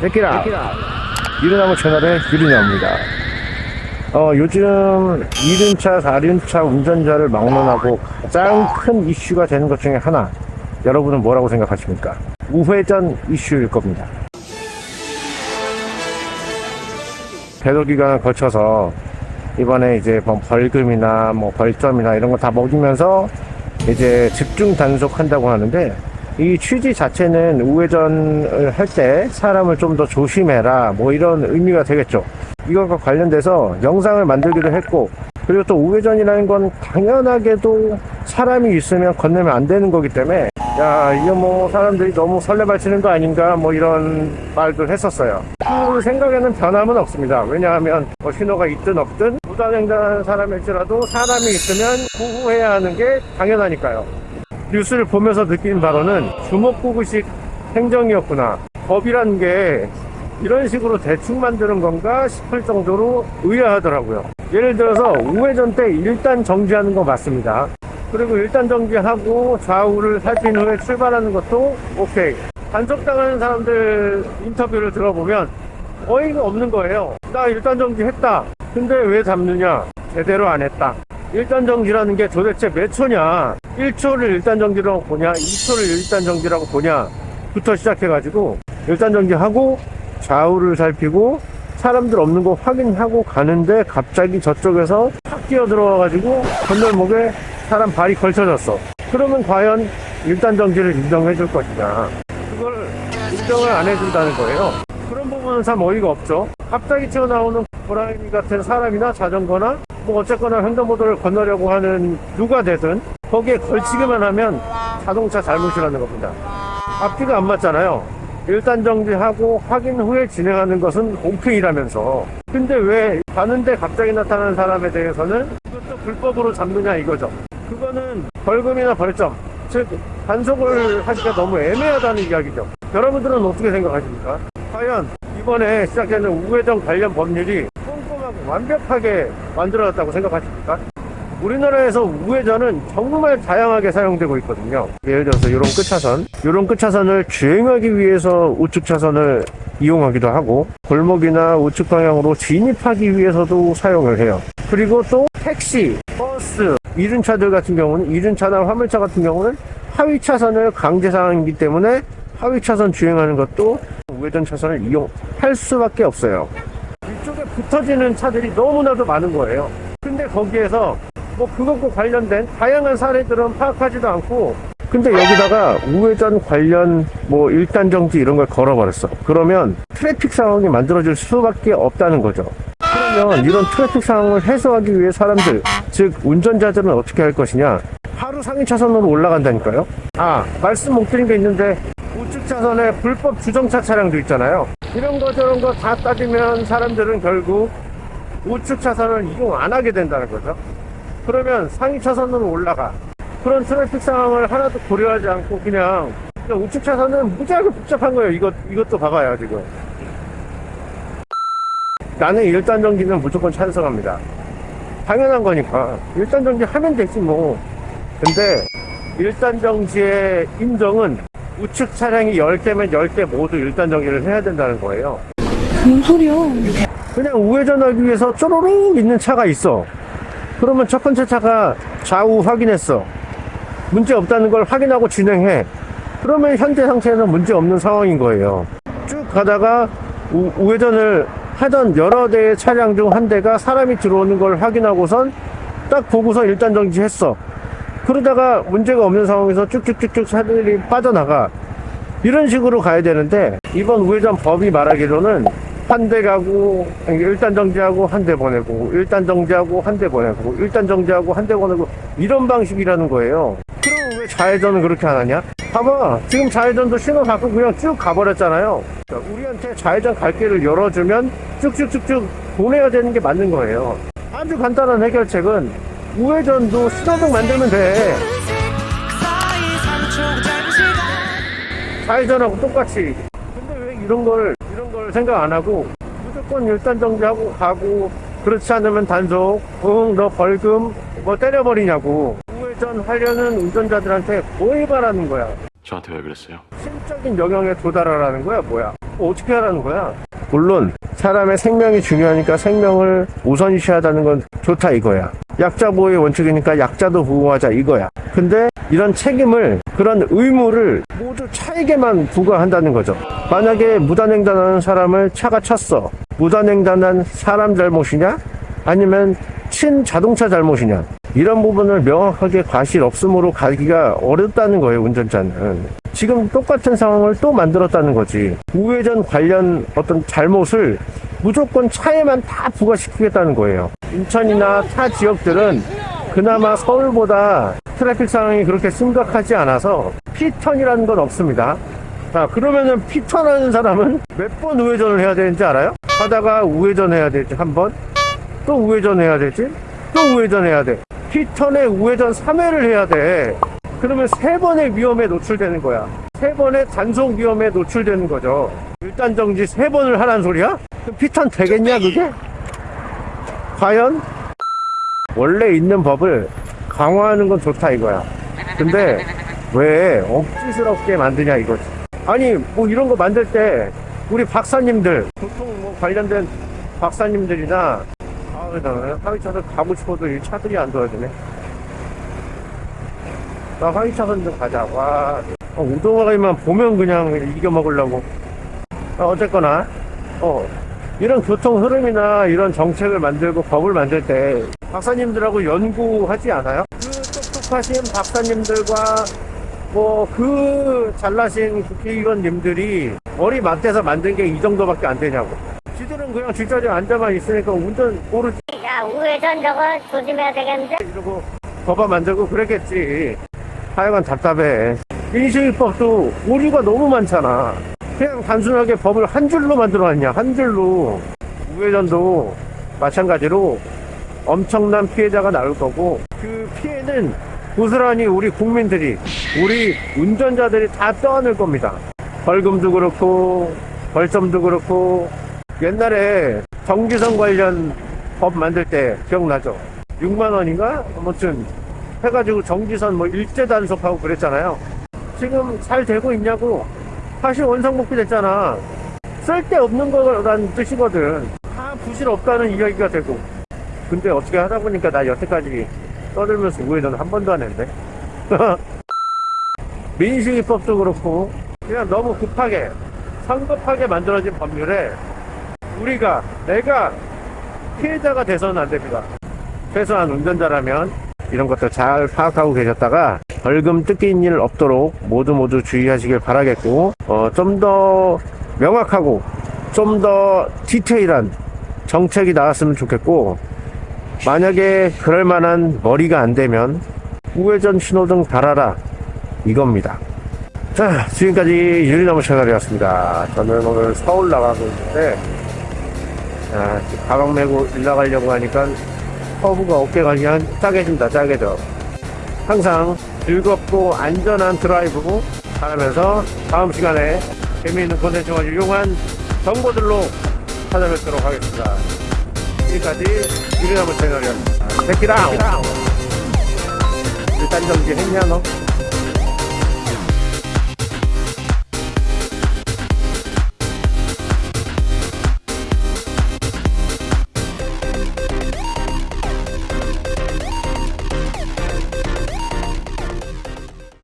제끼라. 유리나무 채널의 유리나무입니다. 어, 요즘 2륜차, 4륜차 운전자를 막론하고 가장 큰 이슈가 되는 것 중에 하나. 여러분은 뭐라고 생각하십니까? 우회전 이슈일 겁니다. 배도 기간을 거쳐서 이번에 이제 뭐 벌금이나 뭐 벌점이나 이런 거 다 먹이면서 이제 집중 단속한다고 하는데 이 취지 자체는 우회전을 할 때 사람을 좀 더 조심해라 뭐 이런 의미가 되겠죠. 이것과 관련돼서 영상을 만들기도 했고 그리고 또 우회전이라는 건 당연하게도 사람이 있으면 건너면 안 되는 거기 때문에 야 이거 뭐 사람들이 너무 설레발치는 거 아닌가 뭐 이런 말들 했었어요. 그 생각에는 변함은 없습니다. 왜냐하면 뭐 신호가 있든 없든 무단횡단하는 사람일지라도 사람이 있으면 구호해야 하는 게 당연하니까요 뉴스를 보면서 느낀 바로는 주먹구구식 행정이었구나. 법이란 게 이런 식으로 대충 만드는 건가 싶을 정도로 의아하더라고요. 예를 들어서 우회전 때 일단 정지하는 거 맞습니다. 그리고 일단 정지하고 좌우를 살핀 후에 출발하는 것도 오케이. 단속당하는 사람들 인터뷰를 들어보면 어이가 없는 거예요. 나 일단 정지했다. 근데 왜 잡느냐? 제대로 안 했다. 일단 정지라는 게 도대체 몇 초냐 1초를 일단 정지라고 보냐 2초를 일단 정지라고 보냐 부터 시작해 가지고 일단 정지하고 좌우를 살피고 사람들 없는 거 확인하고 가는데 갑자기 저쪽에서 탁 뛰어 들어와 가지고 건널목에 사람 발이 걸쳐졌어. 그러면 과연 일단 정지를 인정해 줄 것이냐. 그걸 인정을 안 해준다는 거예요. 그런 부분은 참 어이가 없죠. 갑자기 튀어나오는 고라니 같은 사람이나 자전거나 뭐 어쨌거나 횡단보도를 건너려고 하는 누가 되든 거기에 걸치기만 하면 자동차 잘못이라는 겁니다. 앞뒤가 안 맞잖아요. 일단 정지하고 확인 후에 진행하는 것은 오케이라면서. 근데 왜 가는데 갑자기 나타나는 사람에 대해서는 그것도 불법으로 잡느냐 이거죠. 그거는 벌금이나 벌점 즉 단속을 하기가 너무 애매하다는 이야기죠. 여러분들은 어떻게 생각하십니까? 과연 이번에 시작되는 우회전 관련 법률이 꼼꼼하고 완벽하게 만들어졌다고 생각하십니까? 우리나라에서 우회전은 정말 다양하게 사용되고 있거든요. 예를 들어서 이런 끝차선. 이런 끝차선을 주행하기 위해서 우측 차선을 이용하기도 하고 골목이나 우측 방향으로 진입하기 위해서도 사용을 해요. 그리고 또 택시, 버스, 이륜차들 같은 경우는 이륜차나 화물차 같은 경우는 하위 차선을 강제 상황이기 때문에 하위 차선 주행하는 것도 우회전 차선을 이용할 수밖에 없어요. 이쪽에 붙어지는 차들이 너무나도 많은 거예요. 근데 거기에서 뭐 그것과 관련된 다양한 사례들은 파악하지도 않고 근데 여기다가 우회전 관련 뭐 일단 정지 이런 걸 걸어버렸어. 그러면 트래픽 상황이 만들어질 수밖에 없다는 거죠. 그러면 이런 트래픽 상황을 해소하기 위해 사람들 즉 운전자들은 어떻게 할 것이냐? 하루 상위 차선으로 올라간다니까요. 아 말씀 못 드린 게 있는데 우측 차선에 불법 주정차 차량도 있잖아요. 이런 거 저런 거 다 따지면 사람들은 결국 우측 차선을 이용 안 하게 된다는 거죠 그러면 상위 차선으로 올라가. 그런 트래픽 상황을 하나도 고려하지 않고 그냥, 그냥 우측 차선은 무지하게 복잡한 거예요. 이것, 이것도 봐봐요 지금. 나는 일단 정지는 무조건 찬성합니다. 당연한 거니까. 일단 정지 하면 되지 뭐. 근데 일단 정지의 인정은 우측 차량이 10대면 10대 모두 일단 정지를 해야 된다는 거예요. 뭔 소리야? 그냥 우회전하기 위해서 쪼로록 있는 차가 있어 그러면 첫 번째 차가 좌우 확인했어. 문제 없다는 걸 확인하고 진행해. 그러면 현재 상태에는 문제 없는 상황인 거예요. 쭉 가다가 우, 우회전을 하던 여러 대의 차량 중 한 대가 사람이 들어오는 걸 확인하고선 딱 보고서 일단 정지했어. 그러다가 문제가 없는 상황에서 쭉쭉쭉쭉 차들이 빠져나가. 이런 식으로 가야 되는데 이번 우회전 법이 말하기로는 한 대 가고 일단 정지하고 한 대 보내고 일단 정지하고 한 대 보내고 일단 정지하고 한 대 보내고 이런 방식이라는 거예요. 그럼 왜 좌회전은 그렇게 안 하냐? 봐봐 지금 좌회전도 신호 받고 그냥 쭉 가버렸잖아요. 우리한테 좌회전 갈 길을 열어주면 쭉쭉쭉쭉 보내야 되는 게 맞는 거예요. 아주 간단한 해결책은 우회전도 신호등 만들면 돼. 좌회전하고 똑같이. 근데 왜 이런 걸 이런 걸 생각 안 하고 무조건 일단 정지하고 가고 그렇지 않으면 단속 응 너 벌금 뭐 때려버리냐고. 우회전 하려는 운전자들한테 뭐 해바라는 거야? 저한테 왜 그랬어요? 심적인 영역에 도달하라는 거야 뭐야? 뭐 어떻게 하라는 거야? 물론 사람의 생명이 중요하니까 생명을 우선시하다는 건 좋다 이거야. 약자 보호의 원칙이니까 약자도 보호하자 이거야. 근데 이런 책임을 그런 의무를 모두 차에게만 부과한다는 거죠. 만약에 무단횡단하는 사람을 차가 쳤어. 무단횡단한 사람 잘못이냐? 아니면 친 자동차 잘못이냐? 이런 부분을 명확하게 과실 없음으로 가기가 어렵다는 거예요 운전자는 지금 똑같은 상황을 또 만들었다는 거지. 우회전 관련 어떤 잘못을 무조건 차에만 다 부과시키겠다는 거예요. 인천이나 타 지역들은 그나마 서울보다 트래픽 상황이 그렇게 심각하지 않아서 P턴이라는 건 없습니다. 자 그러면은 피턴하는 사람은 몇 번 우회전을 해야 되는지 알아요? 하다가 우회전 해야 되지 한번. 또 우회전 해야 되지? 또 우회전 해야 돼. 피턴에 우회전 3회를 해야 돼 그러면 세 번의 위험에 노출되는 거야 세 번의 단속 위험에 노출되는 거죠 일단 정지 세 번을 하란 소리야? 그럼 피턴 되겠냐 그게? 과연? 원래 있는 법을 강화하는 건 좋다 이거야 근데 왜 억지스럽게 만드냐 이거지 아니 뭐 이런 거 만들 때 우리 박사님들 교통 뭐 관련된 박사님들이나 아우 나 하위차선 가고 싶어도 이 차들이 안 도와주네 나 하위차선 좀 가자. 와. 어, 우동아이만 보면 그냥 이겨 먹으려고. 어, 어쨌거나 어 이런 교통 흐름이나 이런 정책을 만들고 법을 만들 때 박사님들하고 연구하지 않아요? 그 똑똑하신 박사님들과 뭐 그 잘나신 국회의원님들이 머리 맞대서 만든 게 이 정도밖에 안 되냐고. 지들은 그냥 뒷자리에 앉아만 있으니까 운전 모르지. 야, 우회전 저거 조심해야 되겠는데? 이러고 법안 만들고 그랬겠지 하여간 답답해. 민식이법도 오류가 너무 많잖아. 그냥 단순하게 법을 한 줄로 만들어놨냐 한 줄로. 우회전도 마찬가지로 엄청난 피해자가 나올 거고 그 피해는 고스란히 우리 국민들이 우리 운전자들이 다 떠안을 겁니다. 벌금도 그렇고 벌점도 그렇고. 옛날에 정기선 관련 법 만들 때 기억나죠? 6만원인가? 아무튼 해가지고 정기선 뭐 일제 단속하고 그랬잖아요. 지금 잘 되고 있냐고. 다시 원상복귀 됐잖아. 쓸데없는 거란 뜻이거든. 다 부실 없다는 이야기가 되고. 근데 어떻게 하다 보니까 나 여태까지 떠들면서 우회전 한 번도 안 했는데? 민식이법도 그렇고 그냥 너무 급하게 성급하게 만들어진 법률에 우리가 내가 피해자가 돼서는 안 됩니다. 최소한 운전자라면 이런 것도 잘 파악하고 계셨다가 벌금 뜯긴 일 없도록 모두 모두 주의하시길 바라겠고 어, 좀 더 명확하고 좀 더 디테일한 정책이 나왔으면 좋겠고 만약에 그럴 만한 머리가 안 되면 우회전 신호등 달아라 이겁니다. 자 지금까지 유리나무 채널이었습니다. 저는 오늘 서울 나가고 있는데 아, 가방 메고 일 나가려고 하니까 허브가 어깨가 그냥 짜개진다 짜개져 항상 즐겁고 안전한 드라이브 하면서 다음 시간에 재미있는 콘텐츠와 유용한 정보들로 찾아뵙도록 하겠습니다. 지금까지 유리나무 채널이었습니다. 체키라운 일단 정지 했냐 너?